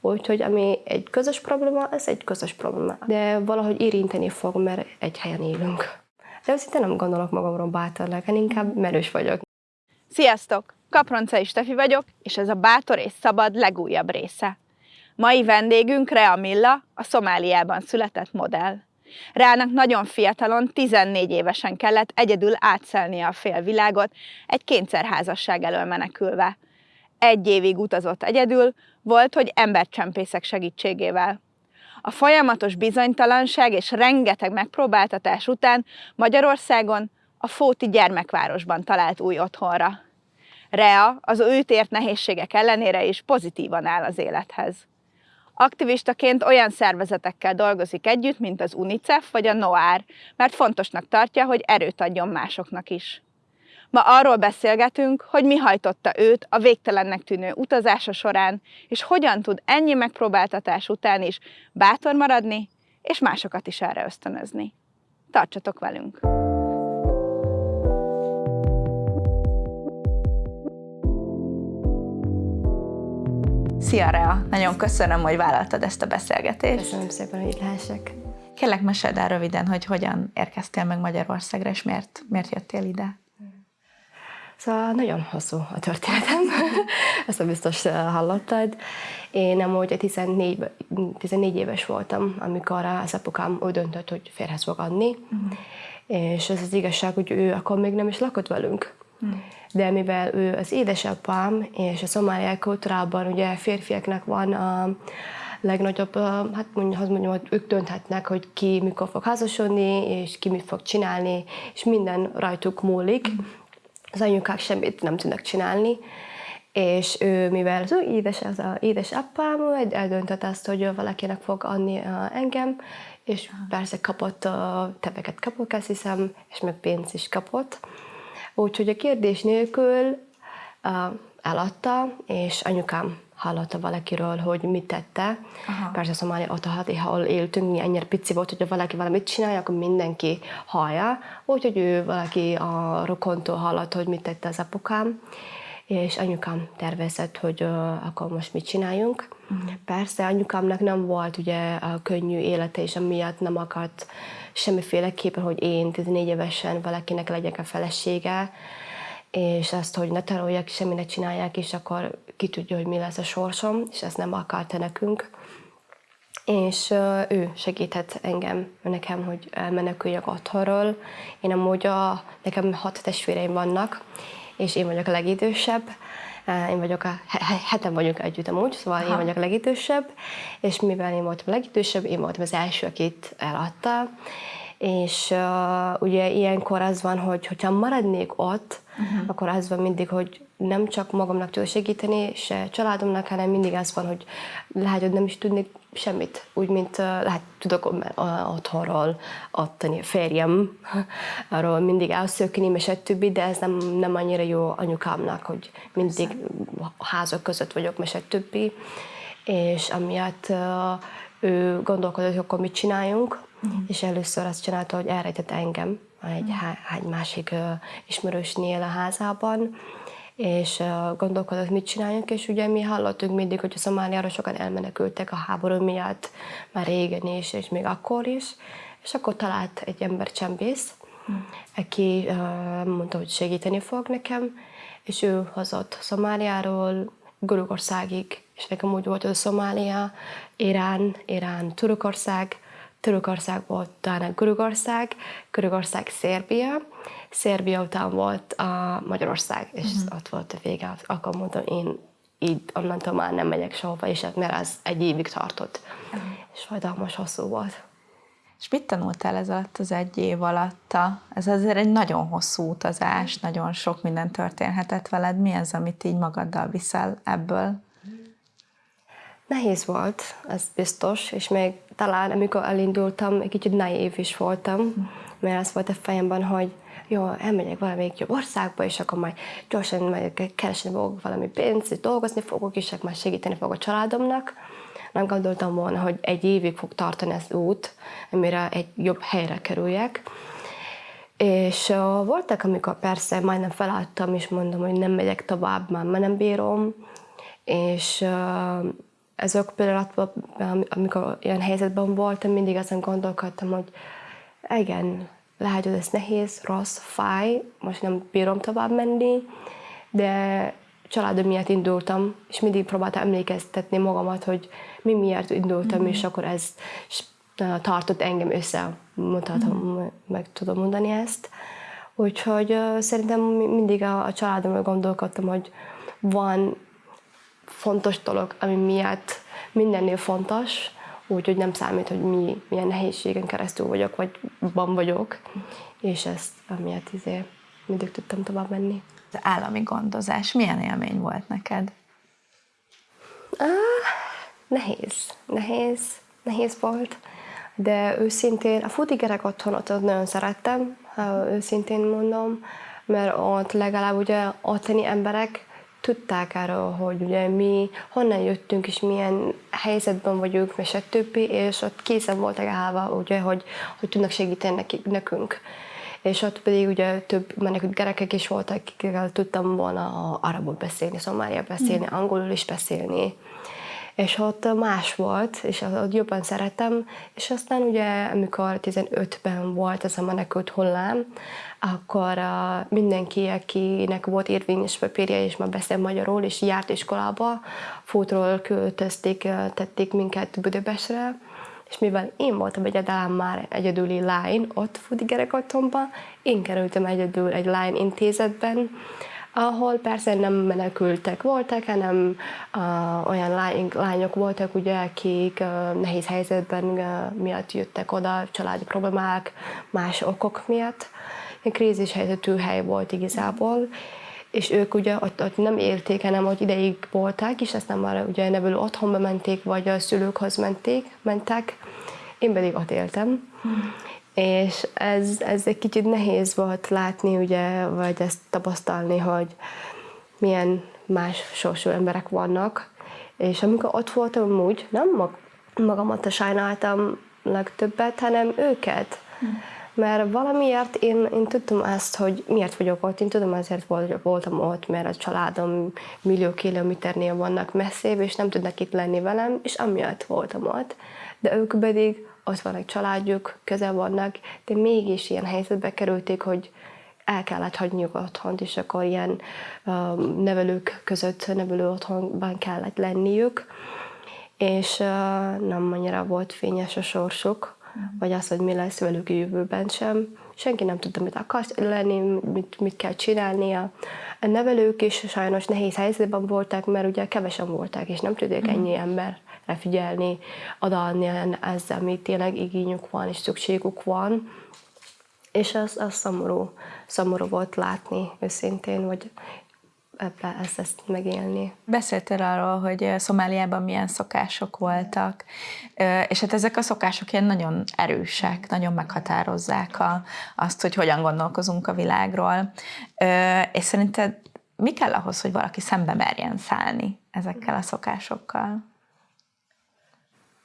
Úgyhogy ami egy közös probléma, ez egy közös probléma. De valahogy érinteni fog, mert egy helyen élünk. De őszintén nem gondolok magamról bátornak, én inkább merős vagyok. Sziasztok! Kaproncai Stefi vagyok, és ez a Bátor és Szabad legújabb része. Mai vendégünk Rea Milla, a Szomáliában született modell. Reának nagyon fiatalon, 14 évesen kellett egyedül átszelnie a félvilágot, egy kényszerházasság elől menekülve. Egy évig utazott egyedül, volt, hogy embercsempészek segítségével. A folyamatos bizonytalanság és rengeteg megpróbáltatás után Magyarországon a Fóti gyermekvárosban talált új otthonra. Rea az őt ért nehézségek ellenére is pozitívan áll az élethez. Aktivistaként olyan szervezetekkel dolgozik együtt, mint az UNICEF vagy a NOAR, mert fontosnak tartja, hogy erőt adjon másoknak is. Ma arról beszélgetünk, hogy mi hajtotta őt a végtelennek tűnő utazása során, és hogyan tud ennyi megpróbáltatás után is bátor maradni, és másokat is erre ösztönözni. Tartsatok velünk! Szia Rea! Nagyon köszönöm, hogy vállaltad ezt a beszélgetést. Köszönöm szépen, hogy itt lehessek. Kérlek, meséld el röviden, hogy hogyan érkeztél meg Magyarországra, és miért, miért jöttél ide? Szóval nagyon hosszú a történetem, ezt a biztos hallottad. Én amúgy 14, 14 éves voltam, amikor az apukám úgy döntött, hogy férhez fog adni, uh-huh. és ez az igazság, hogy ő akkor még nem is lakott velünk. Uh-huh de mivel ő az édesapám, és a szomáliai kultúrában ugye férfiaknak van a legnagyobb, hát mondjuk, mondjam, hogy ők dönthetnek, hogy ki mikor fog házasodni, és ki mit fog csinálni, és minden rajtuk múlik. Az anyukák semmit nem tudnak csinálni, és ő, mivel az ő édes, az a édesapám, eldöntött azt, hogy valakinek fog adni engem, és persze kapott teveket kapok, azt hiszem, és meg pénzt is kapott. Úgyhogy a kérdés nélkül eladta, és anyukám hallotta valakiről, hogy mit tette. Aha. Persze Szomália ott, ahol éltünk, mi ennyire pici volt, hogyha valaki valamit csinálja, akkor mindenki hallja. Úgyhogy ő valaki a rokontól hallotta, hogy mit tette az apukám, és anyukám tervezett, hogy uh, akkor most mit csináljunk. Uh-huh. Persze anyukámnak nem volt ugye a könnyű élete, és amiatt nem akart semmiféleképpen, hogy én 14 évesen valakinek legyek a felesége, és azt, hogy ne tanuljak, semmi ne csinálják, és akkor ki tudja, hogy mi lesz a sorsom, és ezt nem akarta nekünk. És ő segített engem, nekem, hogy elmeneküljek otthonról. Én amúgy a, nekem hat testvéreim vannak, és én vagyok a legidősebb. Én vagyok a, heten vagyunk együtt amúgy, szóval Aha. én vagyok a legidősebb, és mivel én voltam a legidősebb, én voltam az első, akit eladta, és uh, ugye ilyenkor az van, hogy hogyha maradnék ott, uh-huh. akkor az van mindig, hogy nem csak magamnak tudok segíteni, se családomnak, hanem mindig az van, hogy lehet, hogy nem is tudnék semmit. Úgy, mint uh, lehet, tudok otthonról adtani a férjem, arról mindig elszökni, és többi, de ez nem, nem annyira jó anyukámnak, hogy mindig házak között vagyok, és többi. És amiatt uh, ő gondolkodott, hogy akkor mit csináljunk, uh-huh. és először azt csinálta, hogy elrejtett engem egy, uh-huh. egy másik ismerősnél a házában, és gondolkodott, mit csináljunk, és ugye mi hallottunk mindig, hogy a Szomáliára sokan elmenekültek a háború miatt, már régen is, és még akkor is, és akkor talált egy ember csempész, uh-huh. aki mondta, hogy segíteni fog nekem, és ő hozott Szomáliáról Görögországig, és nekem úgy volt, hogy a Szomália, Irán, Irán, Törökország, Törökország volt utána Görögország, Görögország Szerbia, Szerbia után volt a Magyarország, és uh-huh. ott volt a vége. Akkor mondtam, én így onnantól már nem megyek sehova, és mert az egy évig tartott. Uh-huh. És fajtalmas hosszú volt. És mit tanultál ez alatt az egy év alatt? Ez azért egy nagyon hosszú utazás, nagyon sok minden történhetett veled. Mi az, amit így magaddal viszel ebből? Nehéz volt, ez biztos, és még talán amikor elindultam, egy kicsit naív is voltam, mert az volt a fejemben, hogy jó, elmegyek valamelyik jobb országba, és akkor majd gyorsan majd keresni fogok valami pénzt, dolgozni fogok, és akkor majd segíteni fogok a családomnak. Nem gondoltam volna, hogy egy évig fog tartani ez út, amire egy jobb helyre kerüljek. És voltak, amikor persze majdnem feladtam, és mondom, hogy nem megyek tovább, már nem bírom, és uh, ezek pillanatban, amikor ilyen helyzetben voltam, mindig azon gondolkodtam, hogy igen, lehet, hogy ez nehéz, rossz, fáj, most nem bírom tovább menni, de családom miatt indultam, és mindig próbáltam emlékeztetni magamat, hogy mi miért indultam, mm-hmm. és akkor ez tartott engem össze, mutatom, mm-hmm. meg tudom mondani ezt. Úgyhogy szerintem mindig a, a családomról gondolkodtam, hogy van fontos dolog, ami miatt mindennél fontos, úgyhogy nem számít, hogy mi, milyen nehézségen keresztül vagyok, vagy van vagyok, és ezt amiatt izé mindig tudtam tovább menni. Az állami gondozás milyen élmény volt neked? Ah, nehéz, nehéz, nehéz volt, de őszintén a futigerek otthonot nagyon szerettem, ha őszintén mondom, mert ott legalább ugye ottani emberek tudták erről, hogy ugye mi honnan jöttünk, és milyen helyzetben vagyunk, és a többi, és ott készen voltak állva, ugye, hogy, hogy tudnak segíteni nekik, nekünk. És ott pedig ugye több menekült gyerekek is voltak, akikkel tudtam volna arabul beszélni, szomália beszélni, mm. angolul is beszélni és ott más volt, és ott jobban szeretem, és aztán ugye, amikor 15-ben volt ez a menekült hullám, akkor mindenki, akinek volt érvényes papírja, és már beszél magyarul, és járt iskolába, fótról költözték, tették minket Budapestre, és mivel én voltam egyedül már egyedüli lány ott Fudi otthonban, én kerültem egyedül egy lány intézetben, ahol persze nem menekültek voltak, hanem uh, olyan lány, lányok voltak, ugye, akik uh, nehéz helyzetben uh, miatt jöttek oda, családi problémák, más okok miatt. Egy krízis helyzetű hely volt igazából, és ők ugye ott, ott nem élték, hanem hogy ideig voltak, és aztán már ugye nevelő otthonba menték, vagy a szülőkhoz menték, mentek. Én pedig ott éltem. Hmm és ez, ez egy kicsit nehéz volt látni, ugye, vagy ezt tapasztalni, hogy milyen más sorsú emberek vannak, és amikor ott voltam úgy, nem mag, magamat sajnáltam legtöbbet, hanem őket. Mert valamiért én, én tudtam ezt, hogy miért vagyok ott. Én tudom, azért voltam ott, mert a családom millió kilométernél vannak messzébb, és nem tudnak itt lenni velem, és amiatt voltam ott. De ők pedig ott van egy családjuk, közel vannak, de mégis ilyen helyzetbe kerülték, hogy el kellett hagyniuk otthont, és akkor ilyen um, nevelők között, nevelő otthonban kellett lenniük, és uh, nem annyira volt fényes a sorsuk, mm. vagy az, hogy mi lesz velük a jövőben sem. Senki nem tudta, mit akar lenni, mit, mit kell csinálnia. A nevelők is sajnos nehéz helyzetben voltak, mert ugye kevesen voltak, és nem tudják mm. ennyi ember figyelni, odaadni ezzel, amit tényleg igényük van és szükségük van. És az, az szomorú, szomorú volt látni őszintén, hogy ebbe ezt, ezt megélni. Beszéltél arról, hogy Szomáliában milyen szokások voltak, és hát ezek a szokások ilyen nagyon erősek, nagyon meghatározzák a, azt, hogy hogyan gondolkozunk a világról. És szerinted mi kell ahhoz, hogy valaki szembe merjen szállni ezekkel a szokásokkal?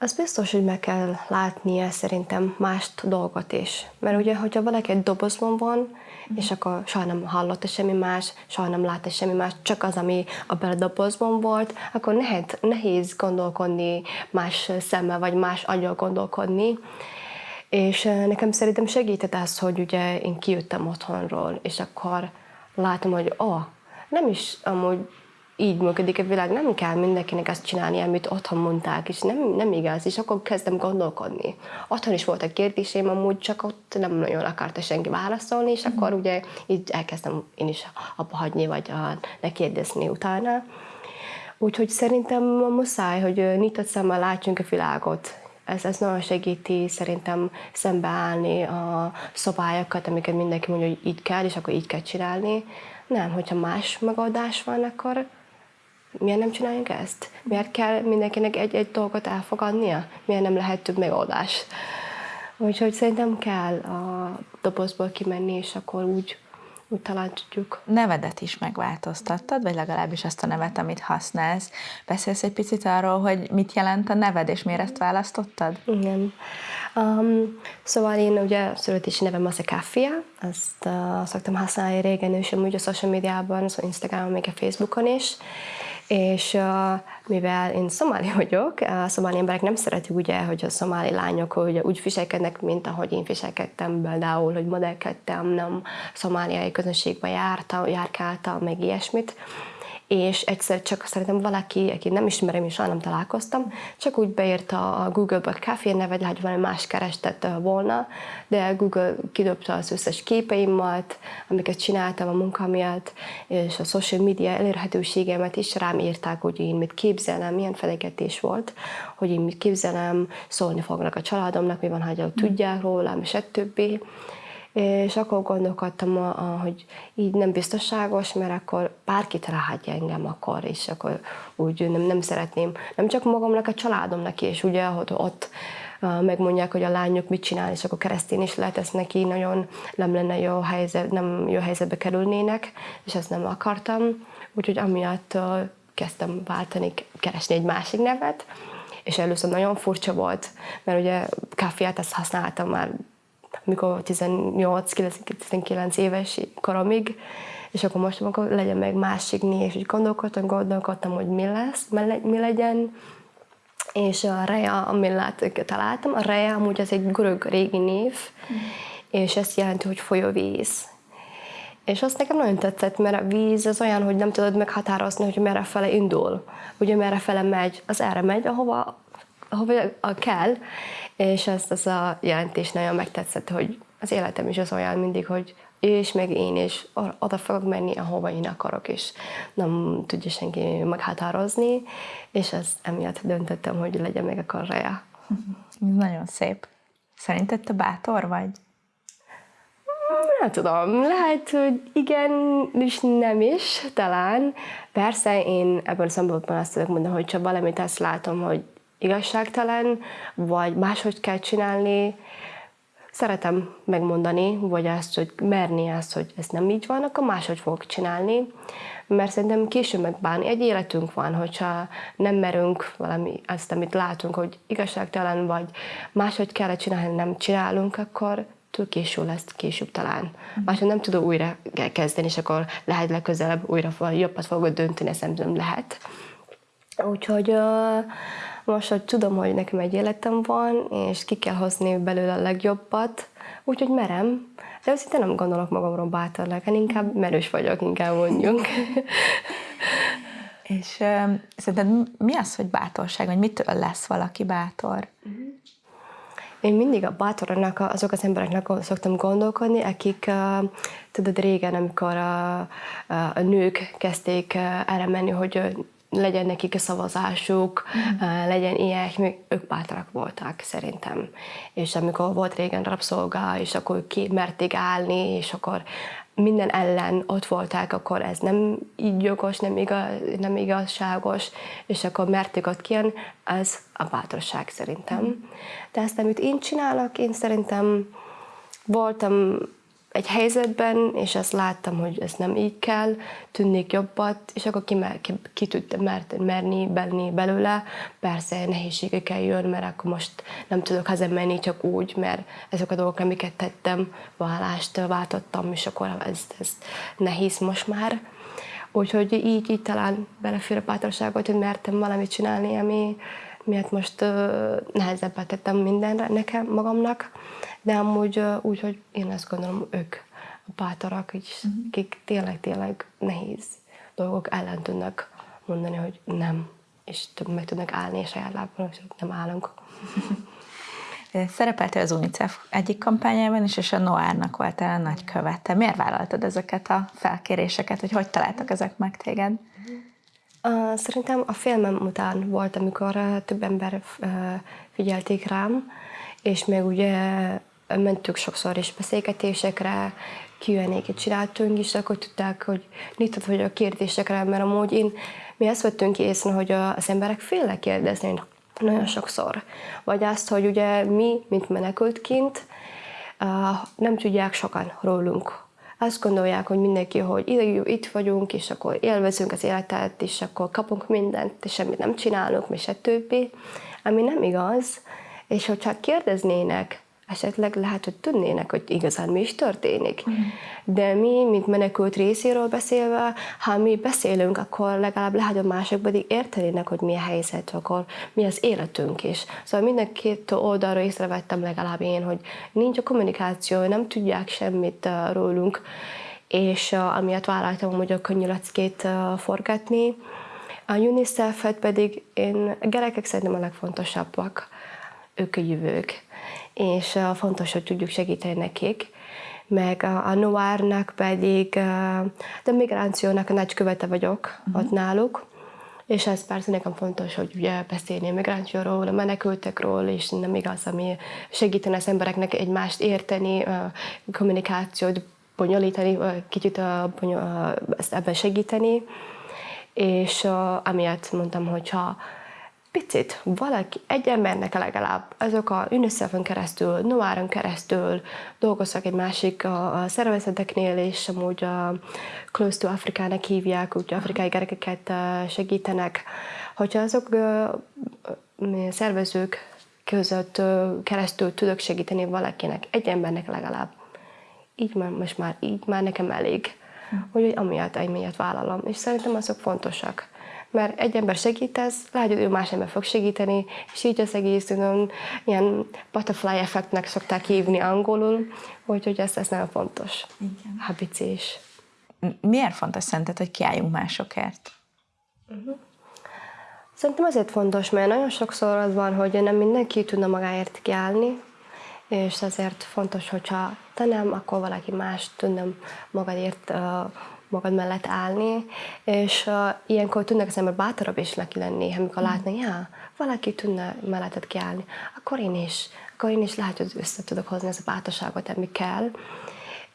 Az biztos, hogy meg kell látnia szerintem más dolgot is. Mert ugye, hogyha valaki egy dobozban van, mm. és akkor soha nem hallotta semmi más, soha nem látta semmi más, csak az, ami abban a dobozban volt, akkor nehéz, nehéz gondolkodni más szemmel, vagy más agyon gondolkodni. És nekem szerintem segített az, hogy ugye én kijöttem otthonról, és akkor látom, hogy oh, nem is amúgy így működik a világ, nem kell mindenkinek azt csinálni, amit otthon mondták, és nem, nem igaz, és akkor kezdem gondolkodni. Otthon is voltak kérdéseim, amúgy csak ott nem nagyon akarta senki válaszolni, és akkor ugye így elkezdtem én is abba hagyni, vagy a, ne kérdezni utána. Úgyhogy szerintem muszáj, hogy nyitott szemmel látjunk a világot, ez, ez nagyon segíti szerintem szembeállni a szabályokat, amiket mindenki mondja, hogy így kell, és akkor így kell csinálni. Nem, hogyha más megoldás van, akkor miért nem csináljunk ezt? Miért kell mindenkinek egy-egy dolgot elfogadnia? Miért nem lehet több megoldás? Úgyhogy szerintem kell a dobozból kimenni, és akkor úgy, úgy talán tudjuk. Nevedet is megváltoztattad, vagy legalábbis azt a nevet, amit használsz. Beszélsz egy picit arról, hogy mit jelent a neved, és miért ezt választottad? Igen. Um, szóval én ugye születési nevem az a Kaffia, ezt uh, szoktam használni régen, és amúgy a social médiában, szóval Instagramon, még a Facebookon is, És mivel én szomáli vagyok, a szomáli emberek nem szeretik ugye, hogy a szomáli lányok ugye, úgy viselkednek, mint ahogy én viselkedtem, például, hogy modellkedtem, nem szomáliai közönségbe jártam, járkáltam, meg ilyesmit és egyszer csak szerintem valaki, aki nem ismerem és nem találkoztam, csak úgy beírta a Google-be kávé nevet, hogy valami más kerestett volna, de Google kidobta az összes képeimat, amiket csináltam a munka miatt, és a social media elérhetőségemet is rám írták, hogy én mit képzelem, milyen felegetés volt, hogy én mit képzelem, szólni fognak a családomnak, mi van, ha tudják rólam, és többi és akkor gondolkodtam, hogy így nem biztonságos, mert akkor bárkit ráhatja engem akkor, és akkor úgy nem, nem szeretném, nem csak magamnak, a családomnak is, ugye, hogy ott megmondják, hogy a lányok mit csinál, és akkor keresztény is lehet, ez neki nagyon nem lenne jó helyzet, nem jó helyzetbe kerülnének, és ezt nem akartam. Úgyhogy amiatt kezdtem váltani, keresni egy másik nevet, és először nagyon furcsa volt, mert ugye kávéát ezt használtam már mikor 18-19 éves koromig, és akkor most akkor legyen meg másik név, és gondolkodtam, gondolkodtam, hogy mi lesz, mi legyen, és a Rea, amit találtam, a Rea amúgy az egy görög régi név, mm. és ezt jelenti, hogy folyóvíz. És azt nekem nagyon tetszett, mert a víz az olyan, hogy nem tudod meghatározni, hogy merre fele indul. Ugye merre fele megy, az erre megy, ahova, ahova kell, és ezt az a jelentés nagyon megtetszett, hogy az életem is az olyan mindig, hogy és meg én is oda fogok menni, ahova én akarok, és nem tudja senki meghatározni, és ez emiatt döntöttem, hogy legyen meg a karrája. Nagyon szép. Szerinted te bátor vagy? Nem tudom, lehet, hogy igen, és nem is, talán. Persze én ebben a szempontból azt tudok mondani, hogy csak valamit azt látom, hogy igazságtalan, vagy máshogy kell csinálni. Szeretem megmondani, vagy azt, hogy merni azt, hogy ez nem így van, akkor máshogy fogok csinálni, mert szerintem később megbánni. Egy életünk van, hogyha nem merünk valami, azt, amit látunk, hogy igazságtalan, vagy máshogy kell csinálni, nem csinálunk, akkor túl késő lesz később talán. Máshogy nem tudom újra kezdeni, és akkor lehet legközelebb újra jobbat fogod dönteni, ez nem lehet. Úgyhogy uh, most, hogy tudom, hogy nekem egy életem van, és ki kell hozni belőle a legjobbat, úgyhogy merem. De őszintén nem gondolok magamról bátornak, én inkább merős vagyok, inkább mondjunk. és uh, szerinted mi az, hogy bátorság, vagy mitől lesz valaki bátor? Én mindig a bátornak, azok az embereknek szoktam gondolkodni, akik, tudod, régen, amikor a, a nők kezdték erre menni, hogy legyen nekik a szavazásuk, mm. legyen ilyesmi, ők bátrak voltak szerintem. És amikor volt régen rabszolga, és akkor ki merték állni, és akkor minden ellen ott voltak, akkor ez nem így jogos, nem, igaz, nem igazságos, és akkor merték ott kijön, ez a bátorság szerintem. Mm. De ezt, amit én csinálok, én szerintem voltam egy helyzetben, és azt láttam, hogy ez nem így kell, tűnnék jobbat, és akkor ki, ki, ki tudtam mert, merni benni belőle. Persze nehézségekkel jön, mert akkor most nem tudok hazamenni csak úgy, mert ezek a dolgok, amiket tettem, vállást váltottam, és akkor ez, ez nehéz most már. Úgyhogy így, így talán belefér a bátorságot, hogy mertem valamit csinálni, ami miatt most nehezebbet tettem mindenre nekem, magamnak de amúgy úgy, hogy én azt gondolom, ők a bátorak, és uh-huh. akik tényleg-tényleg nehéz dolgok ellen tudnak mondani, hogy nem, és meg tudnak állni, és saját lábban, hogy nem állunk. Szerepeltél az UNICEF egyik kampányában is, és a Noárnak voltál a nagy követe. Miért vállaltad ezeket a felkéréseket, hogy hogy találtak ezek meg téged? Szerintem a filmem után volt, amikor több ember figyelték rám, és még ugye mentünk sokszor is beszélgetésekre, Q&A-ket csináltunk is, akkor tudták, hogy nyitott vagy a kérdésekre, mert amúgy én, mi azt vettünk észre, hogy az emberek félnek kérdezni nagyon sokszor. Vagy azt, hogy ugye mi, mint menekültként, nem tudják sokan rólunk. Azt gondolják, hogy mindenki, hogy itt vagyunk, és akkor élvezünk az életet, és akkor kapunk mindent, és semmit nem csinálunk, és a többi, ami nem igaz. És hogyha kérdeznének esetleg lehet, hogy tudnének, hogy igazán mi is történik. De mi, mint menekült részéről beszélve, ha mi beszélünk, akkor legalább lehet, hogy mások pedig értenének, hogy mi a helyzet, akkor mi az életünk is. Szóval minden két oldalról észrevettem legalább én, hogy nincs a kommunikáció, nem tudják semmit uh, rólunk, és uh, amiatt vállaltam hogy a könnyűleckét uh, forgatni. A UNICEF-et pedig én, a gyerekek szerintem a legfontosabbak, ők a jövők és fontos, hogy tudjuk segíteni nekik. Meg a, a Noárnak pedig, de migrációnak a nagykövete vagyok uh-huh. ott náluk, és ez persze nekem fontos, hogy ugye beszélni a migrációról, a menekültekről, és nem igaz, ami segíteni az embereknek egymást érteni, a kommunikációt bonyolítani, kicsit ezt ebben segíteni. És amiatt mondtam, hogyha picit valaki, egy embernek legalább azok a UNICEF-ön keresztül, Noáron keresztül dolgoztak egy másik a, a szervezeteknél, és amúgy a Close to Afrikának hívják, úgy afrikai gyerekeket segítenek. Hogyha azok a szervezők között keresztül tudok segíteni valakinek, egy embernek legalább, így már, most már, így már nekem elég. Hm. Úgyhogy amiatt, emiatt vállalom. És szerintem azok fontosak mert egy ember segítesz, hogy ő más ember fog segíteni, és így az egész tudom, ilyen butterfly effektnek szokták hívni angolul, úgyhogy ez, ez nagyon fontos. Igen. Habicés. Miért fontos szerinted, hogy kiálljunk másokért? Uh-huh. Szerintem azért fontos, mert nagyon sokszor az van, hogy nem mindenki tudna magáért kiállni, és ezért fontos, hogyha te nem, akkor valaki más tudna magadért uh, magad mellett állni, és uh, ilyenkor tudnak az ember bátorabb is neki lenni, amikor mm. látni, ja, valaki tudna melletted kiállni, akkor én is, akkor én is lehet, hogy össze tudok hozni ezt a bátorságot, ami kell.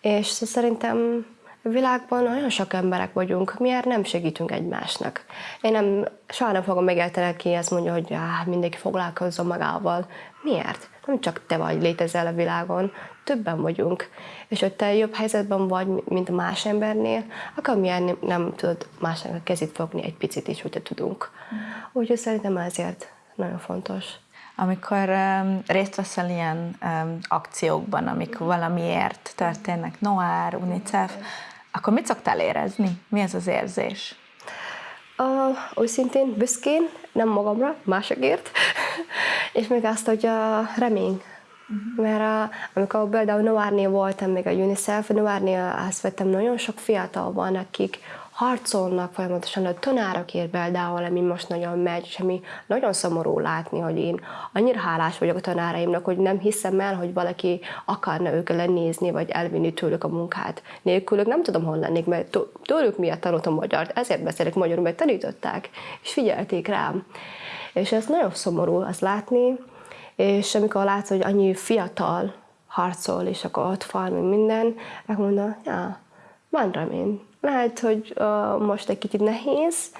És szerintem a világban nagyon sok emberek vagyunk, miért nem segítünk egymásnak? Én nem, soha nem fogom megérteni, aki azt mondja, hogy ah, mindenki foglalkozzon magával. Miért? Nem csak te vagy, létezel a világon, többen vagyunk. És hogy te jobb helyzetben vagy, mint más embernél, akkor milyen nem, nem tudod másnak a kezét fogni egy picit is, hogyha tudunk. Mm. Úgyhogy szerintem ezért nagyon fontos. Amikor um, részt veszel ilyen um, akciókban, amik valamiért történnek, Noár, UNICEF, akkor mit szoktál érezni? Mi ez az érzés? Uh, őszintén, büszkén, nem magamra, másokért, és még azt, hogy uh, remény, Uh-huh. Mert a, amikor például Noárnél voltam, még a UNICEF, Noárnél azt vettem, nagyon sok fiatal van, akik harcolnak folyamatosan a tanárokért például, ami most nagyon megy, és ami nagyon szomorú látni, hogy én annyira hálás vagyok a tanáraimnak, hogy nem hiszem el, hogy valaki akarna őket lenézni, vagy elvinni tőlük a munkát. Nélkülük nem tudom, hol lennék, mert tőlük miatt tanultam magyart, ezért beszélek magyarul, mert tanították, és figyelték rám. És ez nagyon szomorú azt látni, és amikor látsz, hogy annyi fiatal harcol, és akkor ott van, minden, akkor mondom, ja, van remény. Lehet, hogy uh, most egy kicsit nehéz,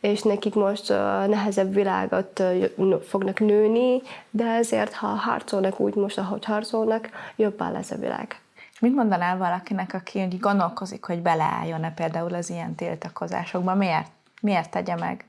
és nekik most uh, nehezebb világot uh, fognak nőni, de ezért, ha harcolnak úgy most, ahogy harcolnak, jobban lesz a világ. És mit mondanál valakinek, aki gondolkozik, hogy beleálljon-e például az ilyen tiltakozásokba? Miért? Miért tegye meg?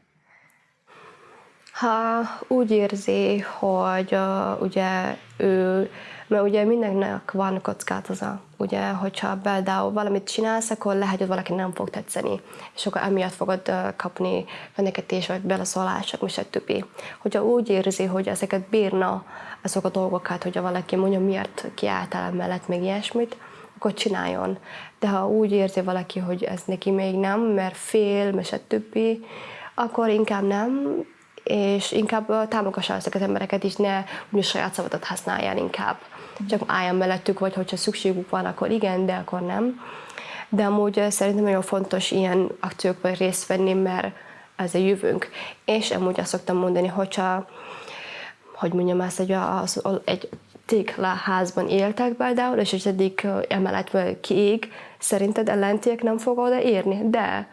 Ha úgy érzi, hogy uh, ugye ő, mert ugye mindennek van kockázata, ugye, hogyha például valamit csinálsz, akkor lehet, hogy valaki nem fog tetszeni, és akkor emiatt fogod uh, kapni fenyegetés vagy beleszólások, és stb. Hogyha úgy érzi, hogy ezeket bírna, azok a dolgokat, hogyha valaki mondja, miért kiálltál mellett, még ilyesmit, akkor csináljon. De ha úgy érzi valaki, hogy ez neki még nem, mert fél, és stb., akkor inkább nem, és inkább támogassa ezeket az embereket is, ne úgy saját szavadat használjál inkább. Csak álljon mellettük, vagy hogyha szükségük van, akkor igen, de akkor nem. De amúgy szerintem nagyon fontos ilyen akciókban részt venni, mert ez a jövőnk. És amúgy azt szoktam mondani, hogyha, hogy mondjam ezt, hogy az, egy házban éltek például, és az egyik emelet kiég, szerinted ellentiek nem fog oda érni? De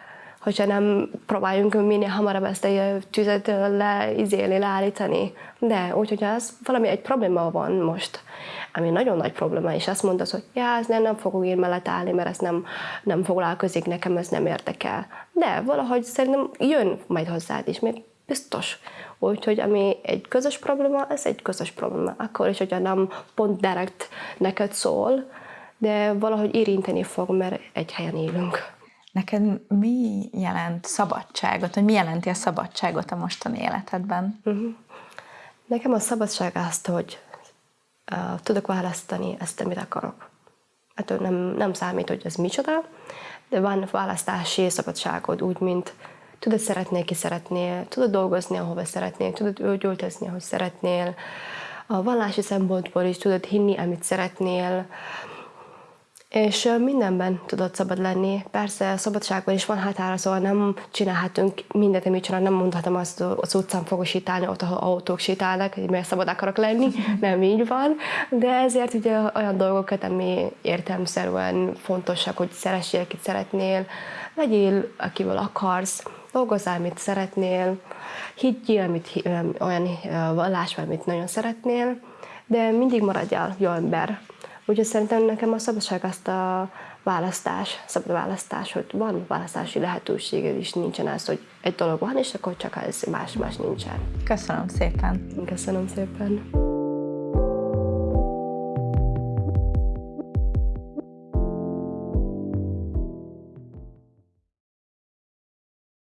hogyha nem próbáljunk minél hamarabb ezt a tüzet leizélni, leállítani. De úgyhogy az valami egy probléma van most, ami nagyon nagy probléma, és azt mondod, hogy ja, ez nem, nem fogok én mellett állni, mert ez nem, nem foglalkozik nekem, ez nem érdekel. De valahogy szerintem jön majd hozzád is, mert biztos. Úgyhogy ami egy közös probléma, ez egy közös probléma. Akkor is, hogyha nem pont direkt neked szól, de valahogy érinteni fog, mert egy helyen élünk. Neked mi jelent szabadságot, vagy mi jelenti a szabadságot a mostani életedben? Uh-huh. Nekem a szabadság azt, hogy uh, tudok választani ezt, amit akarok. Hát nem, nem számít, hogy ez micsoda, de van választási szabadságod, úgy, mint tudod szeretni, ki szeretnél, tudod dolgozni, ahova szeretnél, tudod öltözni, ahogy szeretnél, a vallási szempontból is tudod hinni, amit szeretnél, és mindenben tudod szabad lenni. Persze a szabadságban is van határa, szóval nem csinálhatunk mindent, amit csinál, nem mondhatom azt, hogy az utcán fogok sétálni, ott, ahol autók sétálnak, mert szabad akarok lenni, nem így van. De ezért ugye olyan dolgokat, ami értelmszerűen fontosak, hogy szeressél, akit szeretnél, legyél, akivel akarsz, dolgozzál, amit szeretnél, higgyél, amit, olyan vallásban, amit nagyon szeretnél, de mindig maradjál jó ember. Úgyhogy szerintem nekem a szabadság azt a választás, szabad választás, hogy van választási lehetőséged is, nincsen az, hogy egy dolog van, és akkor csak ez más-más nincsen. Köszönöm szépen. Köszönöm szépen.